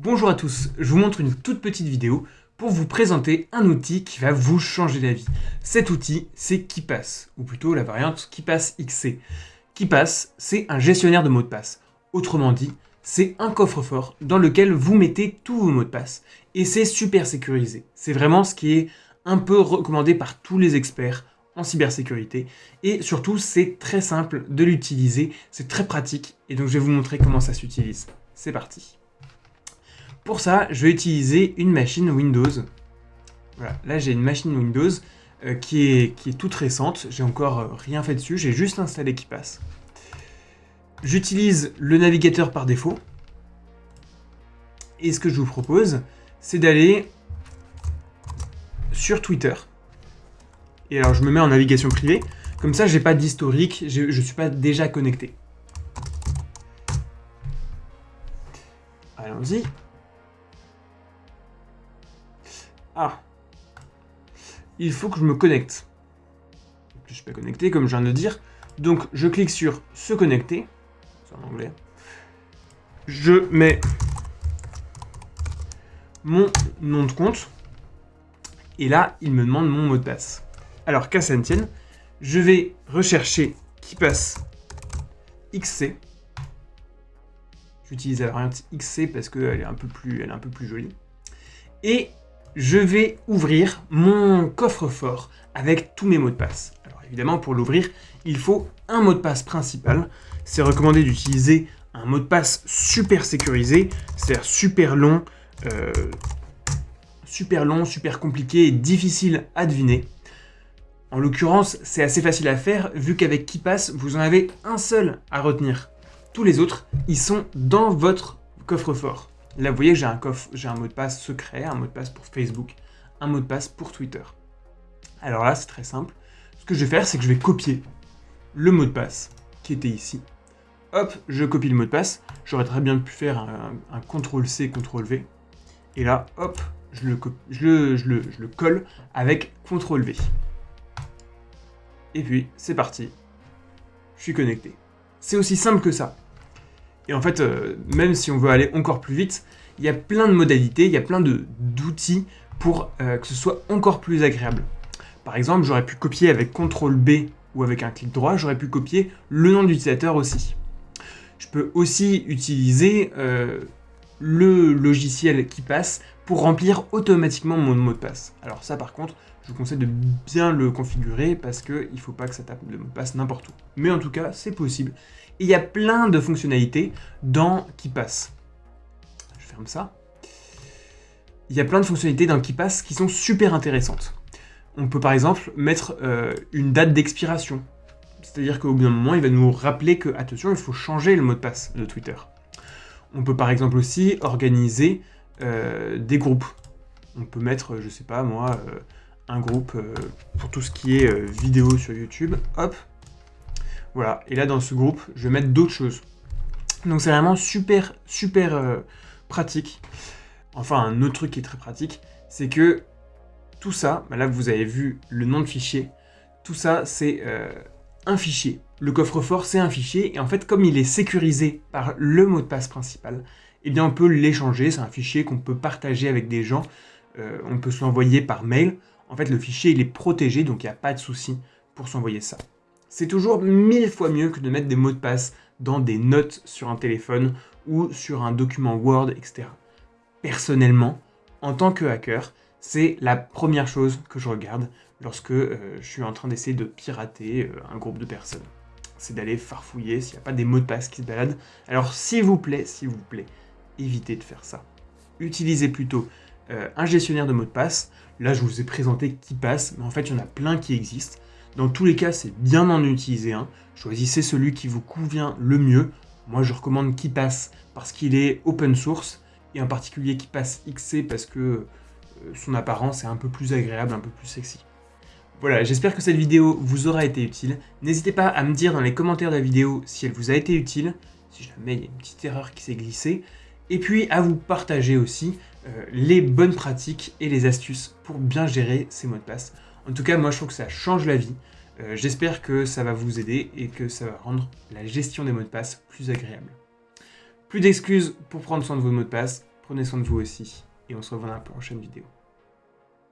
Bonjour à tous, je vous montre une toute petite vidéo pour vous présenter un outil qui va vous changer la vie. Cet outil, c'est KeePass, ou plutôt la variante KeePass XC. KeePass, c'est un gestionnaire de mots de passe. Autrement dit, c'est un coffre-fort dans lequel vous mettez tous vos mots de passe. Et c'est super sécurisé. C'est vraiment ce qui est un peu recommandé par tous les experts en cybersécurité. Et surtout, c'est très simple de l'utiliser, c'est très pratique. Et donc, je vais vous montrer comment ça s'utilise. C'est parti. Pour ça, je vais utiliser une machine Windows. Voilà, là j'ai une machine Windows euh, qui, est, toute récente. J'ai encore euh, rien fait dessus, j'ai juste installé qui passe. J'utilise le navigateur par défaut. Et ce que je vous propose, c'est d'aller sur Twitter. Et alors je me mets en navigation privée. Comme ça, j'ai pas d'historique, je ne suis pas déjà connecté. Allons-y. Ah. Il faut que je me connecte. Je suis pas connecté, comme je viens de le dire. Donc, je clique sur « Se connecter ». C'est en anglais. Je mets mon nom de compte. Et là, il me demande mon mot de passe. Alors, qu'à ça ne tienne, je vais rechercher qui passe XC. J'utilise la variante XC parce qu'elle est, est un peu plus jolie. Et je vais ouvrir mon coffre-fort avec tous mes mots de passe. Alors évidemment, pour l'ouvrir, il faut un mot de passe principal. C'est recommandé d'utiliser un mot de passe super sécurisé, c'est-à-dire super long, euh, super super compliqué et difficile à deviner. En l'occurrence, c'est assez facile à faire, vu qu'avec KeePass, vous en avez un seul à retenir. Tous les autres, ils sont dans votre coffre-fort. Là, vous voyez, j'ai un coffre, j'ai un mot de passe secret, un mot de passe pour Facebook, un mot de passe pour Twitter. Alors là, c'est très simple. Ce que je vais faire, c'est que je vais copier le mot de passe qui était ici. Hop, je copie le mot de passe. J'aurais très bien pu faire un, CTRL-C, CTRL-V. Et là, hop, je le, je, le colle avec CTRL-V. Et puis, c'est parti. Je suis connecté. C'est aussi simple que ça. Et en fait, euh, même si on veut aller encore plus vite, il y a plein de modalités, il y a plein d'outils pour euh, que ce soit encore plus agréable. Par exemple, j'aurais pu copier avec CTRL B ou avec un clic droit, j'aurais pu copier le nom d'utilisateur aussi. Je peux aussi utiliser euh, le logiciel qui passe pour remplir automatiquement mon mot de passe. Alors ça par contre, je vous conseille de bien le configurer parce qu'il ne faut pas que ça tape le mot de passe n'importe où. Mais en tout cas, c'est possible. Et il y a plein de fonctionnalités dans KeePass. Je ferme ça. Il y a plein de fonctionnalités dans KeePass qui sont super intéressantes. On peut par exemple mettre euh, une date d'expiration. C'est-à-dire qu'au bout d'un moment, il va nous rappeler que, attention, il faut changer le mot de passe de Twitter. On peut par exemple aussi organiser euh, des groupes. On peut mettre, je sais pas moi, euh, un groupe euh, pour tout ce qui est vidéo sur YouTube. Hop. Voilà. Et là, dans ce groupe, je vais mettre d'autres choses. Donc c'est vraiment super, super pratique. Enfin, un autre truc qui est très pratique, c'est que tout ça, bah là vous avez vu le nom de fichier, tout ça c'est un fichier. Le coffre-fort c'est un fichier, et en fait comme il est sécurisé par le mot de passe principal, eh bien on peut l'échanger, c'est un fichier qu'on peut partager avec des gens, on peut se l'envoyer par mail, en fait, le fichier, il est protégé, donc il n'y a pas de souci pour s'envoyer ça. C'est toujours mille fois mieux que de mettre des mots de passe dans des notes sur un téléphone ou sur un document Word, etc. Personnellement, en tant que hacker, c'est la première chose que je regarde lorsque euh, je suis en train d'essayer de pirater euh, un groupe de personnes. C'est d'aller farfouiller s'il n'y a pas des mots de passe qui se baladent. Alors s'il vous plaît, s'il vous plaît, évitez de faire ça. Utilisez plutôt euh, un gestionnaire de mots de passe. Là, je vous ai présenté qui passe, mais en fait, il y en a plein qui existent. Dans tous les cas, c'est bien d'en utiliser un. Choisissez celui qui vous convient le mieux. Moi, je recommande qui passe parce qu'il est open source, et en particulier qui passe XC parce que euh, son apparence est un peu plus agréable, un peu plus sexy. Voilà, j'espère que cette vidéo vous aura été utile. N'hésitez pas à me dire dans les commentaires de la vidéo si elle vous a été utile, si jamais il y a une petite erreur qui s'est glissée, et puis à vous partager aussi euh, les bonnes pratiques et les astuces pour bien gérer ces mots de passe. En tout cas, moi je trouve que ça change la vie. Euh, j'espère que ça va vous aider et que ça va rendre la gestion des mots de passe plus agréable. Plus d'excuses pour prendre soin de vos mots de passe, Prenez soin de vous aussi, et on se revoit dans la prochaine vidéo.